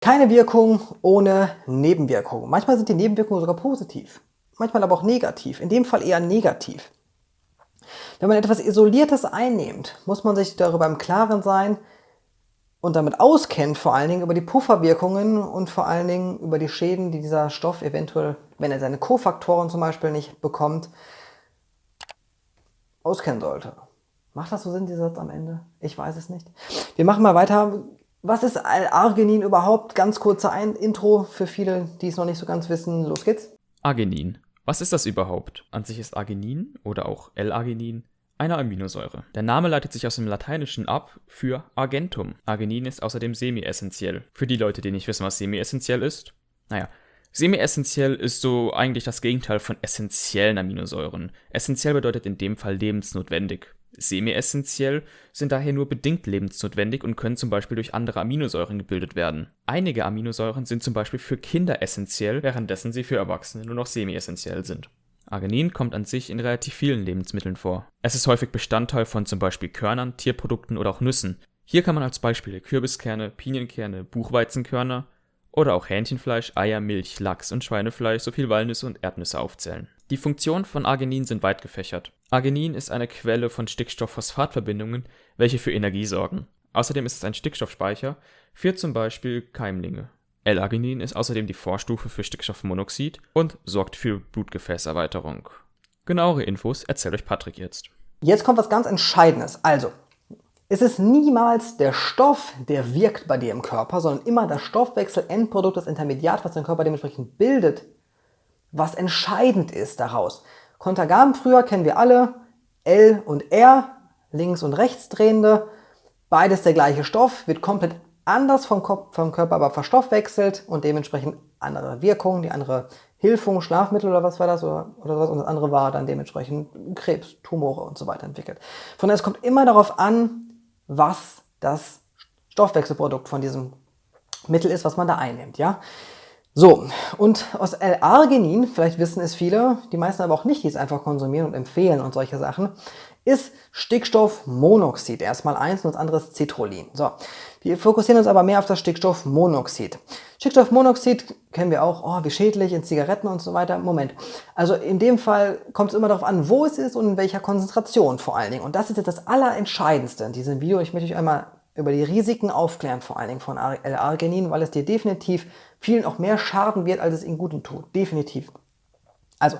Keine Wirkung ohne Nebenwirkungen. Manchmal sind die Nebenwirkungen sogar positiv, manchmal aber auch negativ, in dem Fall eher negativ. Wenn man etwas Isoliertes einnimmt, muss man sich darüber im Klaren sein und damit auskennt, vor allen Dingen über die Pufferwirkungen und vor allen Dingen über die Schäden, die dieser Stoff eventuell, wenn er seine Kofaktoren zum Beispiel nicht bekommt, auskennen sollte. Macht das so Sinn, dieser Satz am Ende? Ich weiß es nicht. Wir machen mal weiter. Was ist L-Arginin überhaupt? Ganz kurzer Ein Intro für viele, die es noch nicht so ganz wissen. Los geht's. Arginin. Was ist das überhaupt? An sich ist Arginin oder auch L-Arginin eine Aminosäure. Der Name leitet sich aus dem Lateinischen ab für Argentum. Arginin ist außerdem semi-essentiell. Für die Leute, die nicht wissen, was semi-essentiell ist, naja, Semi-essentiell ist so eigentlich das Gegenteil von essentiellen Aminosäuren. Essentiell bedeutet in dem Fall lebensnotwendig. Semi-essentiell sind daher nur bedingt lebensnotwendig und können zum Beispiel durch andere Aminosäuren gebildet werden. Einige Aminosäuren sind zum Beispiel für Kinder essentiell, währenddessen sie für Erwachsene nur noch semi-essentiell sind. Arginin kommt an sich in relativ vielen Lebensmitteln vor. Es ist häufig Bestandteil von zum Beispiel Körnern, Tierprodukten oder auch Nüssen. Hier kann man als Beispiele Kürbiskerne, Pinienkerne, Buchweizenkörner oder auch Hähnchenfleisch, Eier, Milch, Lachs und Schweinefleisch sowie Walnüsse und Erdnüsse aufzählen. Die Funktionen von Arginin sind weit gefächert. Arginin ist eine Quelle von Stickstoff-Phosphat-Verbindungen, welche für Energie sorgen. Außerdem ist es ein Stickstoffspeicher für zum Beispiel Keimlinge. L-Arginin ist außerdem die Vorstufe für Stickstoffmonoxid und sorgt für Blutgefäßerweiterung. Genauere Infos erzählt euch Patrick jetzt. Jetzt kommt was ganz Entscheidendes. Also, es ist niemals der Stoff, der wirkt bei dir im Körper, sondern immer das Stoffwechsel-Endprodukt, das Intermediat, was dein Körper dementsprechend bildet, was entscheidend ist daraus. Kontergan früher kennen wir alle, L und R, links und rechts drehende, beides der gleiche Stoff, wird komplett anders vom, Kopf, vom Körper aber verstoffwechselt und dementsprechend andere Wirkungen, die andere Hilfung, Schlafmittel oder was war das oder, oder was und das andere war dann dementsprechend Krebs, Tumore und so weiter entwickelt. Von daher es kommt immer darauf an, was das Stoffwechselprodukt von diesem Mittel ist, was man da einnimmt. Ja? So, und aus L-Arginin, vielleicht wissen es viele, die meisten aber auch nicht, die es einfach konsumieren und empfehlen und solche Sachen, ist Stickstoffmonoxid. Erstmal eins und das andere ist Citrullin. So, wir fokussieren uns aber mehr auf das Stickstoffmonoxid. Stickstoffmonoxid kennen wir auch, oh, wie schädlich in Zigaretten und so weiter. Moment, also in dem Fall kommt es immer darauf an, wo es ist und in welcher Konzentration vor allen Dingen. Und das ist jetzt das Allerentscheidendste in diesem Video. Ich möchte euch einmal über die Risiken aufklären, vor allen Dingen von L-Arginin, weil es dir definitiv vielen auch mehr schaden wird, als es ihnen Guten tut. Definitiv. Also,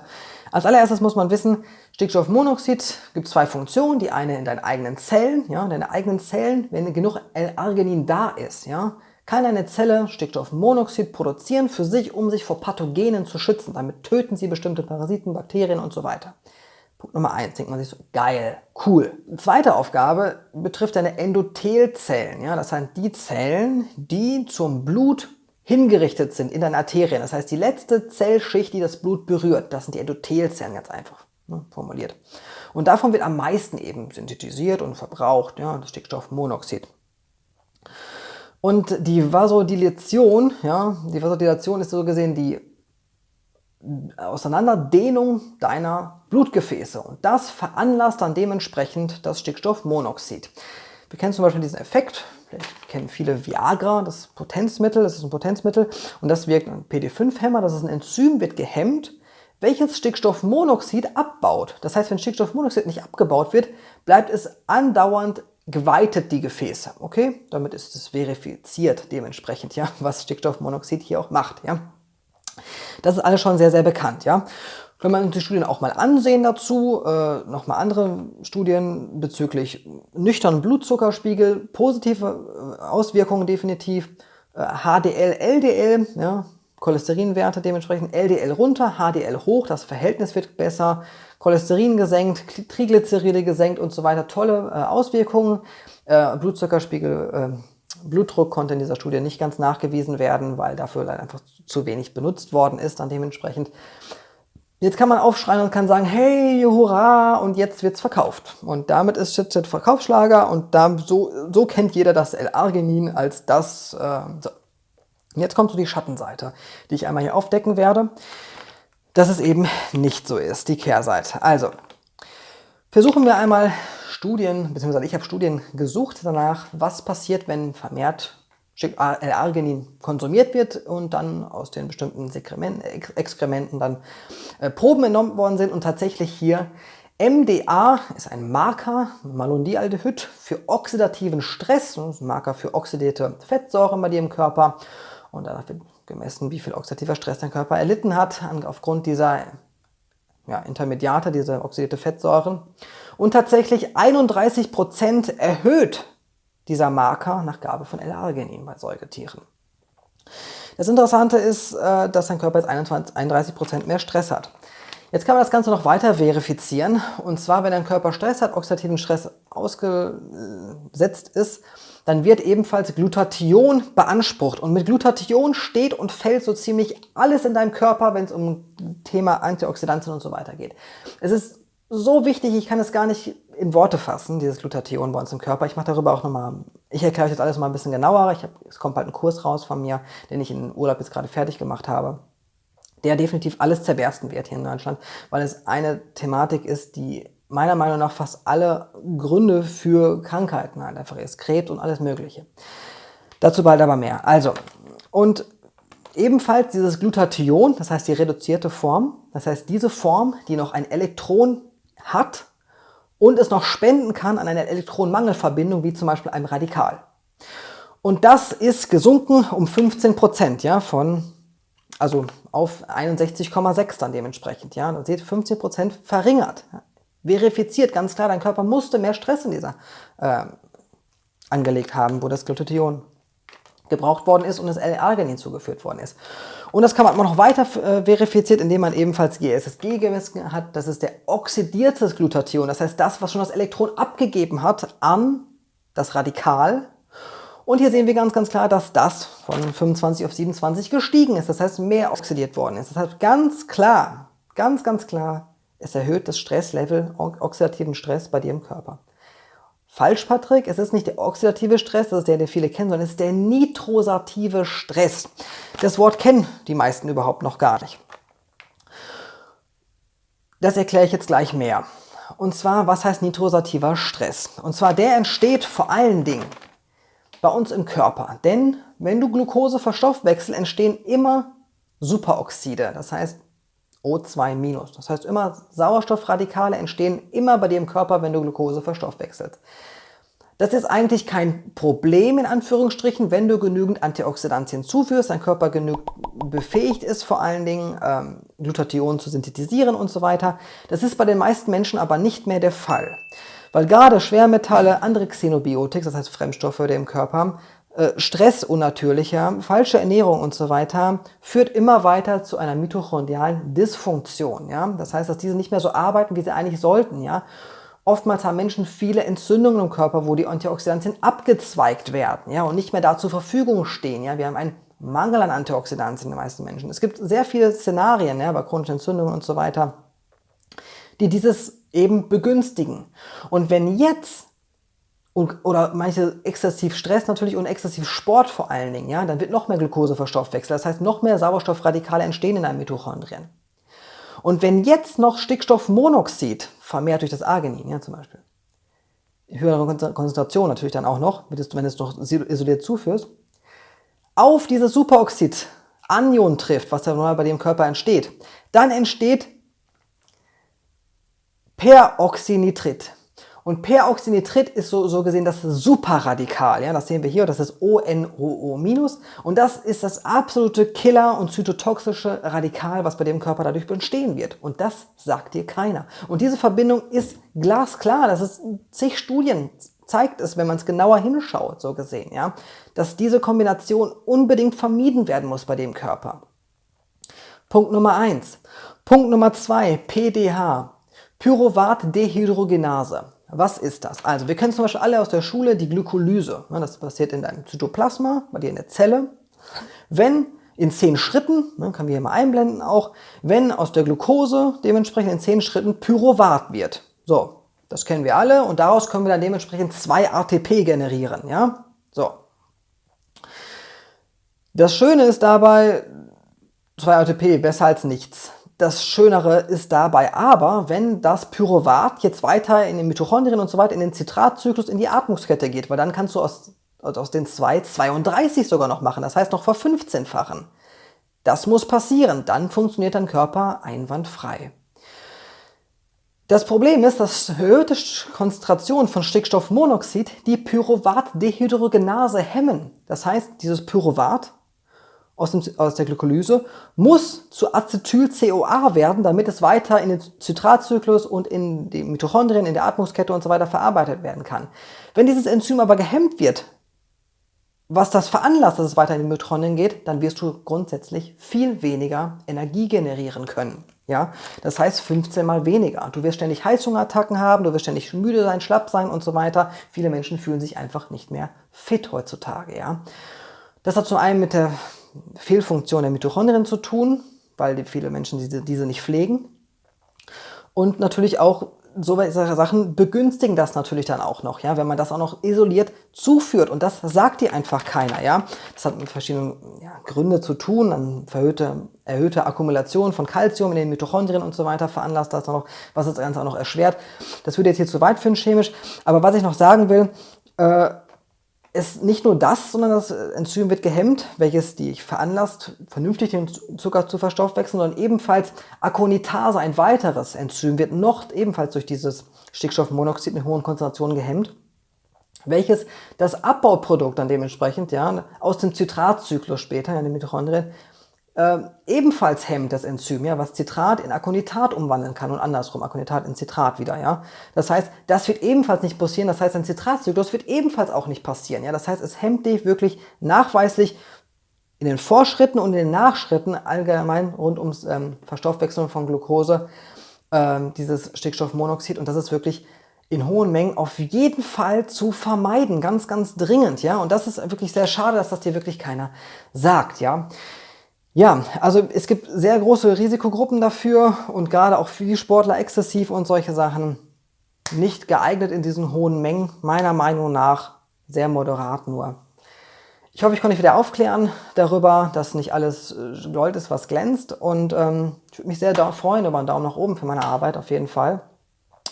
als allererstes muss man wissen, Stickstoffmonoxid gibt zwei Funktionen. Die eine in deinen eigenen Zellen, ja, deine eigenen Zellen, wenn genug L-Arginin da ist, ja, kann eine Zelle Stickstoffmonoxid produzieren für sich, um sich vor Pathogenen zu schützen. Damit töten sie bestimmte Parasiten, Bakterien und so weiter. Punkt Nummer eins, denkt man sich so, geil, cool. Zweite Aufgabe betrifft deine Endothelzellen. Ja, das sind die Zellen, die zum Blut hingerichtet sind in deinen Arterien. Das heißt, die letzte Zellschicht, die das Blut berührt, das sind die Endothelzellen, ganz einfach ne, formuliert. Und davon wird am meisten eben synthetisiert und verbraucht, ja, das Stickstoffmonoxid. Und die Vasodilation, ja, die Vasodilation ist so gesehen die Auseinanderdehnung deiner Blutgefäße und das veranlasst dann dementsprechend das Stickstoffmonoxid. Wir kennen zum Beispiel diesen Effekt, vielleicht kennen viele Viagra, das Potenzmittel, das ist ein Potenzmittel und das wirkt ein PD5-Hämmer, das ist ein Enzym, wird gehemmt, welches Stickstoffmonoxid abbaut. Das heißt, wenn Stickstoffmonoxid nicht abgebaut wird, bleibt es andauernd geweitet, die Gefäße. Okay, damit ist es verifiziert dementsprechend, ja, was Stickstoffmonoxid hier auch macht. Ja. Das ist alles schon sehr, sehr bekannt. Ja? Wenn man die Studien auch mal ansehen dazu, äh, nochmal andere Studien bezüglich nüchternen Blutzuckerspiegel, positive äh, Auswirkungen definitiv, äh, HDL, LDL, ja, Cholesterinwerte dementsprechend, LDL runter, HDL hoch, das Verhältnis wird besser, Cholesterin gesenkt, Triglyceride gesenkt und so weiter, tolle äh, Auswirkungen, äh, Blutzuckerspiegel äh, Blutdruck konnte in dieser Studie nicht ganz nachgewiesen werden, weil dafür einfach zu wenig benutzt worden ist dann dementsprechend. Jetzt kann man aufschreien und kann sagen, hey, hurra, und jetzt wird's verkauft. Und damit ist Chit-Chat Verkaufsschlager und da, so, so kennt jeder das L-Arginin als das. Äh, so. Jetzt kommt so die Schattenseite, die ich einmal hier aufdecken werde, dass es eben nicht so ist, die Kehrseite. Also, versuchen wir einmal Studien, beziehungsweise ich habe Studien gesucht danach, was passiert, wenn vermehrt L-Arginin konsumiert wird und dann aus den bestimmten Exkrementen dann äh, Proben entnommen worden sind und tatsächlich hier MDA ist ein Marker, Malondialdehyd, für oxidativen Stress, ein Marker für oxidierte Fettsäuren bei dir im Körper. Und danach wird gemessen, wie viel oxidativer Stress dein Körper erlitten hat, aufgrund dieser ja, Intermediate, diese oxidierte Fettsäuren. Und tatsächlich 31% erhöht dieser Marker nach Gabe von L-Arginin bei Säugetieren. Das Interessante ist, äh, dass dein Körper jetzt 31% mehr Stress hat. Jetzt kann man das Ganze noch weiter verifizieren. Und zwar, wenn dein Körper Stress hat, oxidativen Stress ausgesetzt ist, dann wird ebenfalls Glutathion beansprucht. Und mit Glutathion steht und fällt so ziemlich alles in deinem Körper, wenn es um Thema Antioxidantien und so weiter geht. Es ist so wichtig, ich kann es gar nicht in Worte fassen, dieses Glutathion bei uns im Körper. Ich mache darüber auch nochmal, ich erkläre euch das alles mal ein bisschen genauer. Ich hab, es kommt bald ein Kurs raus von mir, den ich in Urlaub jetzt gerade fertig gemacht habe der definitiv alles zerbersten wird hier in Deutschland, weil es eine Thematik ist, die meiner Meinung nach fast alle Gründe für Krankheiten halt einfach ist. Krebs und alles mögliche. Dazu bald aber mehr. Also, und ebenfalls dieses Glutathion, das heißt die reduzierte Form, das heißt diese Form, die noch ein Elektron hat und es noch spenden kann an eine Elektronenmangelverbindung, wie zum Beispiel einem Radikal. Und das ist gesunken um 15 Prozent, ja, von also auf 61,6 dann dementsprechend. Ja, da seht 15 Prozent verringert. Verifiziert ganz klar, dein Körper musste mehr Stress in dieser äh, angelegt haben, wo das Glutathion gebraucht worden ist und das L-Arginin zugeführt worden ist. Und das kann man noch weiter äh, verifiziert, indem man ebenfalls GSSG gemessen hat. Das ist der oxidierte Glutathion. Das heißt, das, was schon das Elektron abgegeben hat an das Radikal, und hier sehen wir ganz, ganz klar, dass das von 25 auf 27 gestiegen ist. Das heißt, mehr oxidiert worden ist. Das heißt, ganz klar, ganz, ganz klar, es erhöht das Stresslevel, oxidativen Stress bei dir im Körper. Falsch, Patrick, es ist nicht der oxidative Stress, das ist der, den viele kennen, sondern es ist der nitrosative Stress. Das Wort kennen die meisten überhaupt noch gar nicht. Das erkläre ich jetzt gleich mehr. Und zwar, was heißt nitrosativer Stress? Und zwar, der entsteht vor allen Dingen bei uns im Körper. Denn wenn du Glucose verstoffwechselst, entstehen immer Superoxide, das heißt O2-. Das heißt immer Sauerstoffradikale entstehen immer bei dir im Körper, wenn du Glucose verstoffwechselst. Das ist eigentlich kein Problem in Anführungsstrichen, wenn du genügend Antioxidantien zuführst, dein Körper genug befähigt ist, vor allen Dingen ähm, Glutathion zu synthetisieren und so weiter. Das ist bei den meisten Menschen aber nicht mehr der Fall. Weil gerade Schwermetalle, andere Xenobiotik, das heißt Fremdstoffe, die im Körper haben, Stress unnatürlicher, falsche Ernährung und so weiter, führt immer weiter zu einer mitochondrialen Dysfunktion. Ja? Das heißt, dass diese nicht mehr so arbeiten, wie sie eigentlich sollten. Ja? Oftmals haben Menschen viele Entzündungen im Körper, wo die Antioxidantien abgezweigt werden ja? und nicht mehr da zur Verfügung stehen. Ja? Wir haben einen Mangel an Antioxidantien in den meisten Menschen. Es gibt sehr viele Szenarien ja, bei chronischen Entzündungen und so weiter, die dieses eben begünstigen. Und wenn jetzt oder manche exzessiv Stress natürlich und exzessiv Sport vor allen Dingen, ja, dann wird noch mehr Glucose verstoffwechselt. Das heißt, noch mehr Sauerstoffradikale entstehen in einem Mitochondrien. Und wenn jetzt noch Stickstoffmonoxid, vermehrt durch das Arginin, ja, zum Beispiel, höhere Konzentration natürlich dann auch noch, wenn du es noch isoliert zuführst, auf dieses Superoxid Anion trifft, was ja normal bei dem Körper entsteht, dann entsteht Peroxynitrit. Und Peroxynitrit ist so, so gesehen das Superradikal. Ja? Das sehen wir hier, das ist ONOO-. Und das ist das absolute Killer- und zytotoxische Radikal, was bei dem Körper dadurch entstehen wird. Und das sagt dir keiner. Und diese Verbindung ist glasklar. Das ist zig Studien zeigt es, wenn man es genauer hinschaut, so gesehen, ja, dass diese Kombination unbedingt vermieden werden muss bei dem Körper. Punkt Nummer eins. Punkt Nummer zwei, PDH. Pyruvat-Dehydrogenase. Was ist das? Also wir kennen zum Beispiel alle aus der Schule die Glykolyse. Das passiert in deinem Zytoplasma, bei dir in der Zelle. Wenn in zehn Schritten, ne, können wir hier mal einblenden auch, wenn aus der Glucose dementsprechend in zehn Schritten Pyruvat wird. So, das kennen wir alle und daraus können wir dann dementsprechend zwei ATP generieren. Ja, so. Das Schöne ist dabei, zwei ATP besser als nichts. Das Schönere ist dabei aber, wenn das Pyruvat jetzt weiter in den Mitochondrien und so weiter in den Zitratzyklus in die Atmungskette geht, weil dann kannst du aus aus den zwei 32 sogar noch machen. Das heißt noch vor 15-fachen. Das muss passieren, dann funktioniert dein Körper einwandfrei. Das Problem ist, dass erhöhte Konzentrationen von Stickstoffmonoxid die Pyruvat-Dehydrogenase hemmen. Das heißt, dieses Pyruvat aus, dem, aus der Glykolyse muss zu Acetyl-CoA werden, damit es weiter in den Zitratzyklus und in die Mitochondrien, in der Atmungskette und so weiter verarbeitet werden kann. Wenn dieses Enzym aber gehemmt wird, was das veranlasst, dass es weiter in die Mitochondrien geht, dann wirst du grundsätzlich viel weniger Energie generieren können. Ja, das heißt 15 mal weniger. Du wirst ständig Heißhungerattacken haben, du wirst ständig müde sein, schlapp sein und so weiter. Viele Menschen fühlen sich einfach nicht mehr fit heutzutage. Ja, das hat zum einen mit der Fehlfunktion der Mitochondrien zu tun, weil viele Menschen diese, diese nicht pflegen. Und natürlich auch so Sachen begünstigen das natürlich dann auch noch, ja, wenn man das auch noch isoliert zuführt und das sagt dir einfach keiner, ja. Das hat mit verschiedenen ja, Gründe zu tun, dann verhöhte, erhöhte Akkumulation von Kalzium in den Mitochondrien und so weiter veranlasst das noch, was das Ganze auch noch erschwert. Das würde jetzt hier zu weit führen chemisch, aber was ich noch sagen will, äh, ist nicht nur das, sondern das Enzym wird gehemmt, welches die veranlasst, vernünftig den Zucker zu verstoffwechseln, sondern ebenfalls Akonitase, ein weiteres Enzym, wird noch ebenfalls durch dieses Stickstoffmonoxid in hohen Konzentrationen gehemmt, welches das Abbauprodukt dann dementsprechend ja, aus dem Zitratzyklus später, in den Mitochondrien, äh, ebenfalls hemmt das Enzym, ja, was Citrat in Akonitat umwandeln kann und andersrum, Akonitat in Citrat wieder. Ja. Das heißt, das wird ebenfalls nicht passieren, das heißt, ein Zitratzyklus wird ebenfalls auch nicht passieren. Ja. Das heißt, es hemmt dich wirklich nachweislich in den Vorschritten und in den Nachschritten allgemein rund ums ähm, Verstoffwechseln von Glucose, ähm, dieses Stickstoffmonoxid und das ist wirklich in hohen Mengen auf jeden Fall zu vermeiden, ganz, ganz dringend, ja. Und das ist wirklich sehr schade, dass das dir wirklich keiner sagt, ja. Ja, also es gibt sehr große Risikogruppen dafür und gerade auch für die Sportler exzessiv und solche Sachen nicht geeignet in diesen hohen Mengen, meiner Meinung nach sehr moderat nur. Ich hoffe, ich konnte dich wieder aufklären darüber, dass nicht alles äh, Gold ist, was glänzt und ähm, ich würde mich sehr freuen über einen Daumen nach oben für meine Arbeit auf jeden Fall.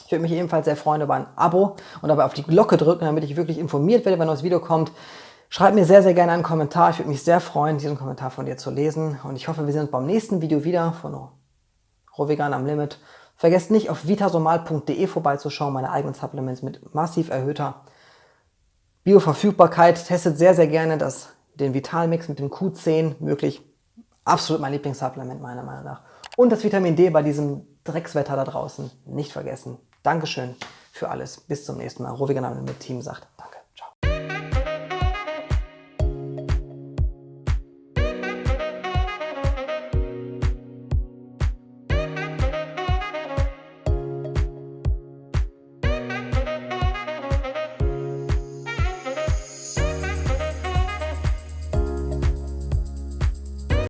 Ich würde mich ebenfalls sehr freuen über ein Abo und dabei auf die Glocke drücken, damit ich wirklich informiert werde, wenn ein neues Video kommt. Schreib mir sehr, sehr gerne einen Kommentar. Ich würde mich sehr freuen, diesen Kommentar von dir zu lesen. Und ich hoffe, wir sehen uns beim nächsten Video wieder von Rohvegan am Limit. Vergesst nicht, auf vitasomal.de vorbeizuschauen, meine eigenen Supplements mit massiv erhöhter Bioverfügbarkeit. Testet sehr, sehr gerne das, den Vitalmix mit dem Q10. Wirklich absolut mein Lieblingssupplement meiner Meinung nach. Und das Vitamin D bei diesem Dreckswetter da draußen nicht vergessen. Dankeschön für alles. Bis zum nächsten Mal. Rohvegan am Limit Team sagt Danke.